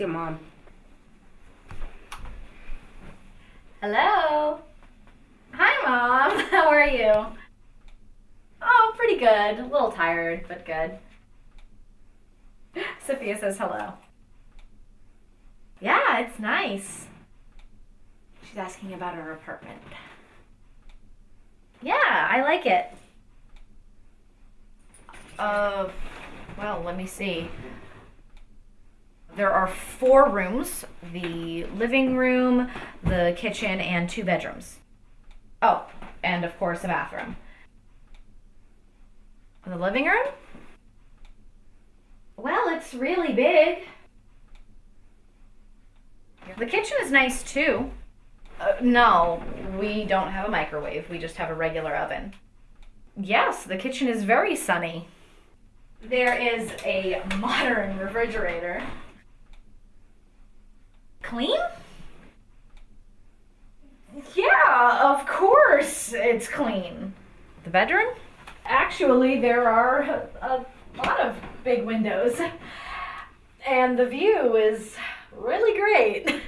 your mom. Hello. Hi, Mom. How are you? Oh, pretty good. A little tired, but good. Sophia says hello. Yeah, it's nice. She's asking about her apartment. Yeah, I like it. Uh, well, let me see. There are four rooms the living room, the kitchen, and two bedrooms. Oh, and of course, a bathroom. The living room? Well, it's really big. The kitchen is nice too. Uh, no, we don't have a microwave. We just have a regular oven. Yes, the kitchen is very sunny. There is a modern refrigerator. Clean? Yeah, of course it's clean. The bedroom? Actually, there are a, lot of big windows. And the view is really great.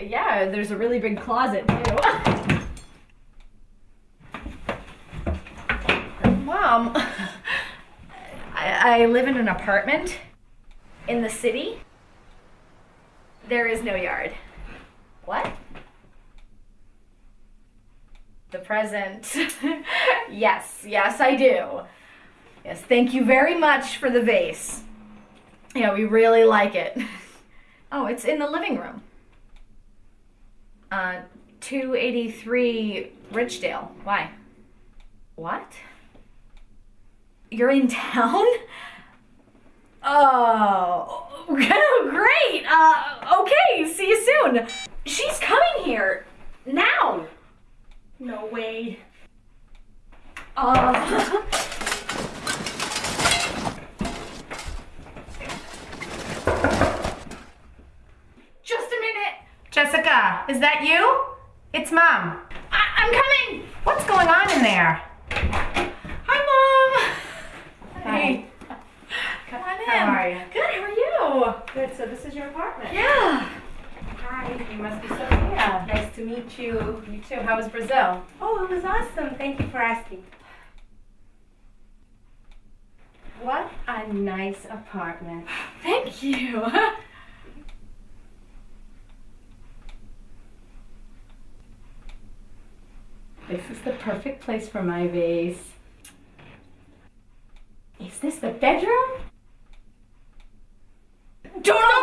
Yeah, there's a really big closet too. Mom, I, I live in an apartment in the city. There is no yard. What? The present. yes, yes, I do. Yes, thank you very much for the vase. Yeah, we really like it. Oh, it's in the living room. Uh, 283 Ridgedale. Why? What? You're in town? Oh, great. Uh, okay, see you soon. She's coming here now. No way. Uh, just a minute. Jessica, is that you? It's mom. I- I'm coming. What's going on in there? Hi, Mom. Hi. Come on in. How are you? Good, how are you? Good, so this is your apartment. Yeah. Hi, you must be Sophia. Nice to meet you. You too. How was Brazil? Oh, it was awesome. Thank you for asking. What a nice apartment. Thank you. This is the perfect place for my vase. Is this the bedroom? don't